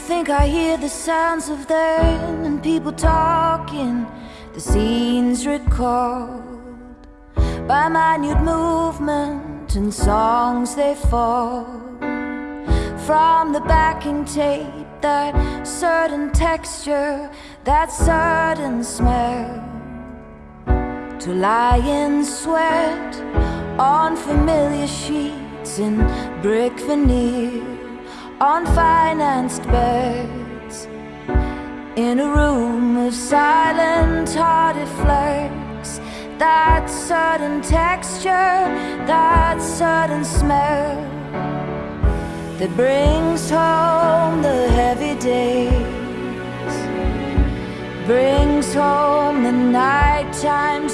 I think I hear the sounds of them and people talking, the scenes recalled by minute movement and songs they fall. From the backing tape. That certain texture, that certain smell. To lie in sweat on familiar sheets in brick veneer on financed beds in a room of silent hearted flirts. That sudden texture that sudden smell that brings home the heavy days. Brings home the nighttime